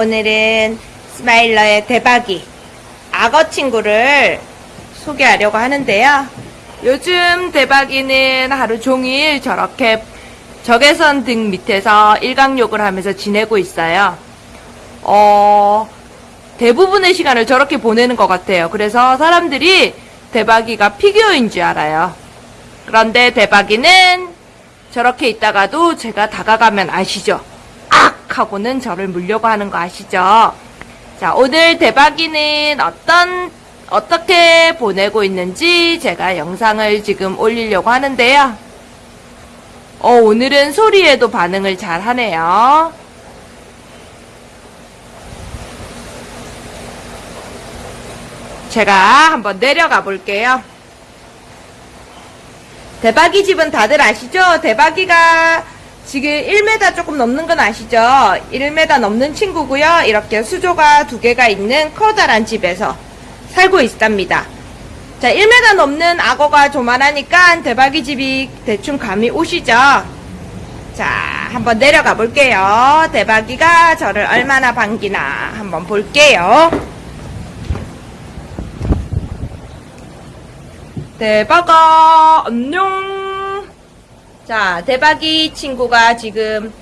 오늘은 스마일러의 대박이 악어 친구를 소개하려고 하는데요. 요즘 대박이는 하루 종일 저렇게 적외선 등 밑에서 일광욕을 하면서 지내고 있어요. 어, 대부분의 시간을 저렇게 보내는 것 같아요. 그래서 사람들이 대박이가 피규어인 줄 알아요. 그런데 대박이는 저렇게 있다가도 제가 다가가면 아시죠? 악! 하고는 저를 물려고 하는 거 아시죠? 자, 오늘 대박이는 어떤, 어떻게 보내고 있는지 제가 영상을 지금 올리려고 하는데요. 어, 오늘은 소리에도 반응을 잘 하네요. 제가 한번 내려가 볼게요. 대박이 집은 다들 아시죠? 대박이가 지금 1m 조금 넘는 건 아시죠? 1m 넘는 친구고요. 이렇게 수조가 두 개가 있는 커다란 집에서 살고 있답니다. 자, 1m 넘는 악어가 조만하니까 대박이 집이 대충 감이 오시죠? 자, 한번 내려가 볼게요. 대박이가 저를 얼마나 반기나 한번 볼게요. 대박아, 안녕. 자, 대박이 친구가 지금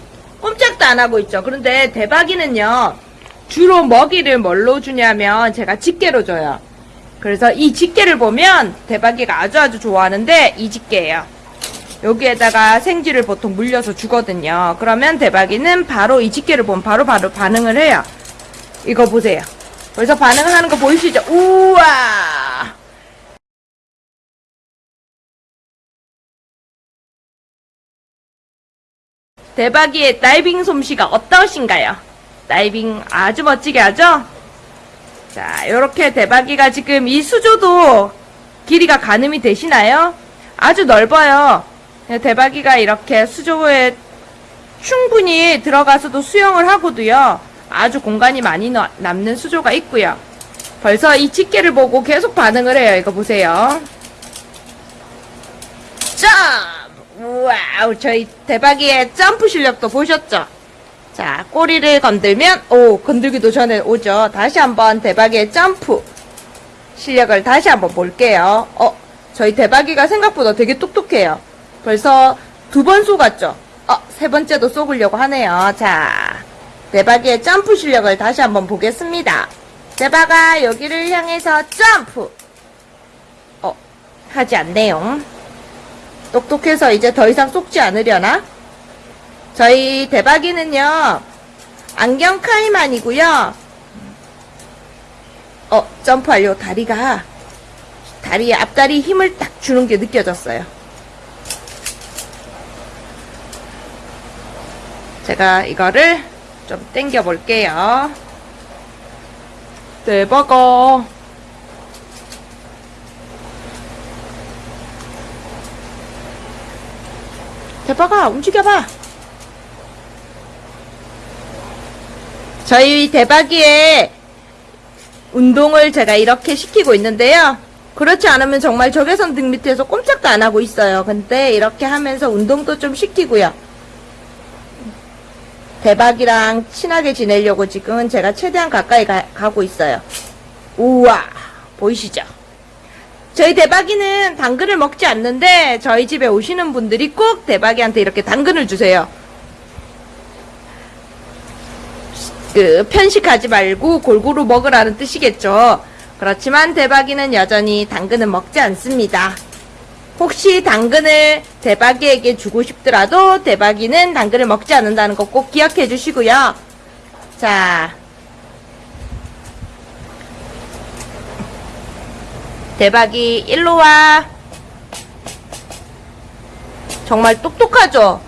꼼짝도 안 하고 있죠. 그런데 대박이는요, 주로 먹이를 뭘로 주냐면 제가 집게로 줘요. 그래서 이 집게를 보면 대박이가 아주 아주 좋아하는데 이 집게예요. 여기에다가 생쥐를 보통 물려서 주거든요. 그러면 대박이는 바로 이 집게를 보면 바로 바로 반응을 해요. 이거 보세요. 벌써 반응을 하는 거 보이시죠? 우와! 대박이의 다이빙 솜씨가 어떠신가요? 다이빙 아주 멋지게 하죠? 자, 이렇게 대박이가 지금 이 수조도 길이가 가늠이 되시나요? 아주 넓어요. 대박이가 이렇게 수조에 충분히 들어가서도 수영을 하고도요. 아주 공간이 많이 나- 남는 수조가 있고요. 벌써 이 집게를 보고 계속 반응을 해요. 이거 보세요. 점! 와우, 저희 대박이의 점프 실력도 보셨죠? 자, 꼬리를 건들면, 오, 건들기도 전에 오죠. 다시 한번 대박이의 점프 실력을 다시 한번 볼게요. 어, 저희 대박이가 생각보다 되게 똑똑해요. 벌써 두 번 쏘갔죠? 어, 세 번째도 쏘으려고 하네요. 자, 대박이의 점프 실력을 다시 한번 보겠습니다. 대박아, 여기를 향해서 점프! 어, 하지 않네요. 똑똑해서 이제 더 이상 쏙지 않으려나? 저희 대박이는요, 안경 카이만이고요. 어, 점프하려 다리가, 다리에 앞다리 힘을 딱 주는 게 느껴졌어요. 제가 이거를 좀 당겨 볼게요. 대박아. 대박아, 움직여봐. 저희 대박이의 운동을 제가 이렇게 시키고 있는데요. 그렇지 않으면 정말 적외선 등 밑에서 꼼짝도 안 하고 있어요. 근데 이렇게 하면서 운동도 좀 시키고요. 대박이랑 친하게 지내려고 지금은 제가 최대한 가까이 가, 가고 있어요. 우와, 보이시죠? 저희 대박이는 당근을 먹지 않는데 저희 집에 오시는 분들이 꼭 대박이한테 이렇게 당근을 주세요. 그 편식하지 말고 골고루 먹으라는 뜻이겠죠. 그렇지만 대박이는 여전히 당근은 먹지 않습니다. 혹시 당근을 대박이에게 주고 싶더라도 대박이는 당근을 먹지 않는다는 거 꼭 기억해 주시고요. 자, 대박이 일로 와. 정말 똑똑하죠?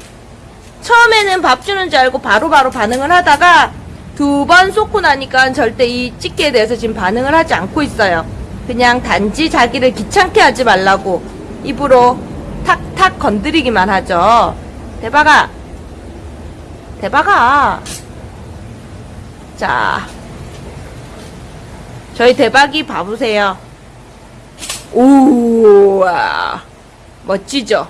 처음에는 밥 주는 줄 알고 바로바로 반응을 하다가 두 번 쏟고 나니까 절대 이 집게에 대해서 지금 반응을 하지 않고 있어요. 그냥 단지 자기를 귀찮게 하지 말라고 입으로 탁탁 건드리기만 하죠. 대박아. 대박아. 자. 저희 대박이 봐보세요. 우와 멋지죠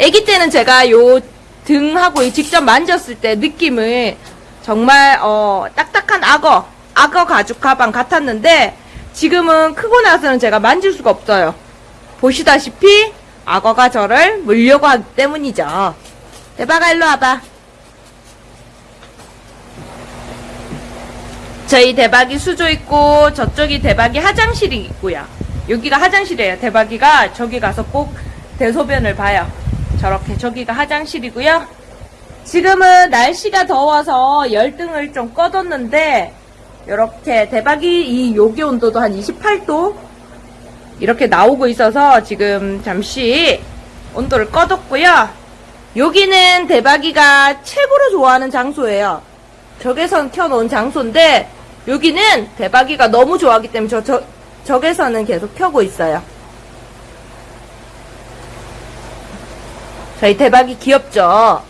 아기 때는 제가 요 등하고 이 직접 만졌을 때 느낌을 정말 어 딱딱한 한 악어, 악어 가죽 가방 같았는데 지금은 크고 나서는 제가 만질 수가 없어요. 보시다시피 악어가 저를 물려고 하기 때문이죠. 대박아 일로 와봐. 저희 대박이 수조 있고 저쪽이 대박이 화장실이 있고요. 여기가 화장실이에요. 대박이가 저기 가서 꼭 대소변을 봐요. 저렇게 저기가 화장실이고요. 지금은 날씨가 더워서 열등을 좀 꺼뒀는데 이렇게 대박이 이 요기 온도도 한 28도 이렇게 나오고 있어서 지금 잠시 온도를 꺼뒀고요. 여기는 대박이가 최고로 좋아하는 장소예요. 적외선 켜놓은 장소인데 여기는 대박이가 너무 좋아하기 때문에 저, 저 적외선은 계속 켜고 있어요. 저희 대박이 귀엽죠?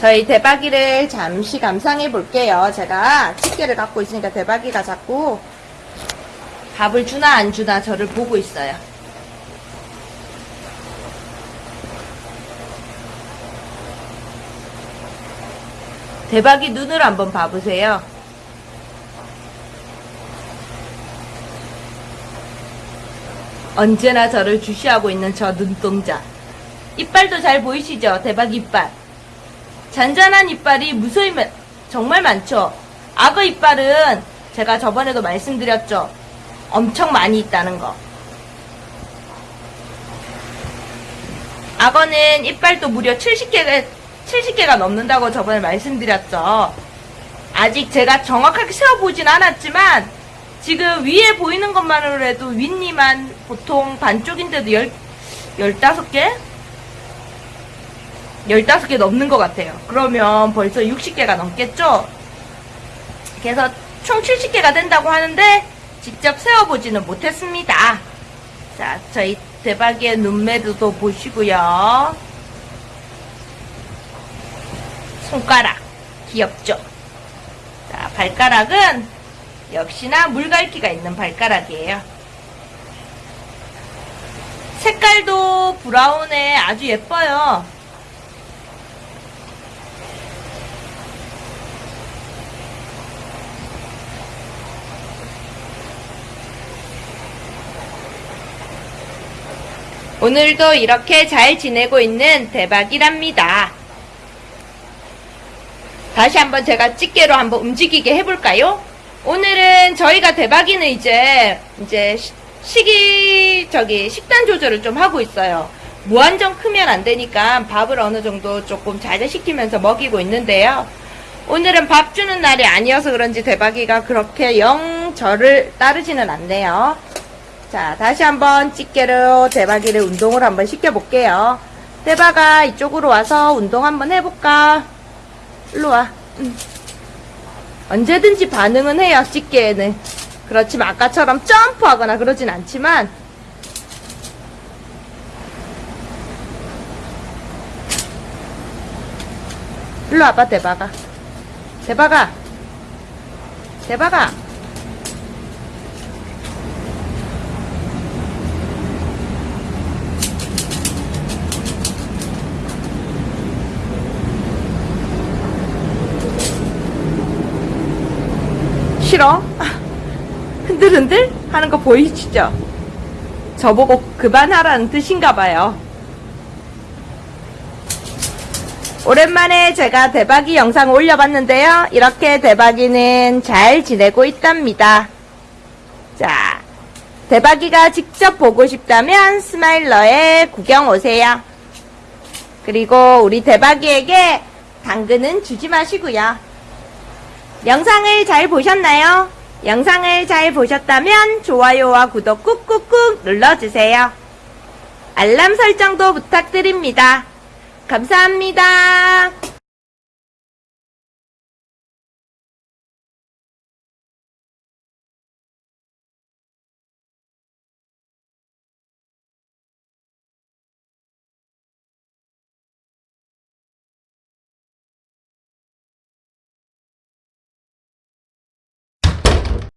저희 대박이를 잠시 감상해 볼게요. 제가 집게를 갖고 있으니까 대박이가 자꾸 밥을 주나 안 주나 저를 보고 있어요. 대박이 눈을 한번 봐보세요. 언제나 저를 주시하고 있는 저 눈동자. 이빨도 잘 보이시죠? 대박 이빨. 잔잔한 이빨이 무수히 마- 정말 많죠. 악어 이빨은 제가 저번에도 말씀드렸죠. 엄청 많이 있다는 거. 악어는 이빨도 무려 70개가, 70개가 넘는다고 저번에 말씀드렸죠. 아직 제가 정확하게 세어보진 않았지만, 지금 위에 보이는 것만으로 해도 윗니만 보통 반쪽인데도 열, 15개? 15개 넘는 것 같아요. 그러면 벌써 60개가 넘겠죠? 그래서 총 70개가 된다고 하는데, 직접 세어보지는 못했습니다. 자, 저희 대박이의 눈매도 보시고요. 손가락 귀엽죠? 자, 발가락은 역시나 물갈기가 있는 발가락이에요. 색깔도 브라운에 아주 예뻐요. 오늘도 이렇게 잘 지내고 있는 대박이랍니다. 다시 한번 제가 집게로 한번 움직이게 해볼까요? 오늘은 저희가 대박이는 이제, 이제 시- 식이, 저기, 식단 조절을 좀 하고 있어요. 무한정 크면 안 되니까 밥을 어느 정도 조금 자제시키면서 먹이고 있는데요. 오늘은 밥 주는 날이 아니어서 그런지 대박이가 그렇게 영 저를 따르지는 않네요. 자, 다시 한번 집게로 대박이를 운동을 한번 시켜볼게요. 대박아, 이쪽으로 와서 운동 한번 해볼까? 일로 와. 응. 언제든지 반응은 해요, 집게에는. 그렇지만 아까처럼 점프하거나 그러진 않지만, 일로 와봐, 대박아. 대박아. 대박아. 싫어? 흔들흔들 하는 거 보이시죠? 저보고 그만하라는 뜻인가 봐요. 오랜만에 제가 대박이 영상 올려봤는데요. 이렇게 대박이는 잘 지내고 있답니다. 자, 대박이가 직접 보고 싶다면 스마일러에 구경 오세요. 그리고 우리 대박이에게 당근은 주지 마시고요. 영상을 잘 보셨나요? 영상을 잘 보셨다면 좋아요와 구독 꾹꾹꾹 눌러주세요. 알람 설정도 부탁드립니다. 감사합니다.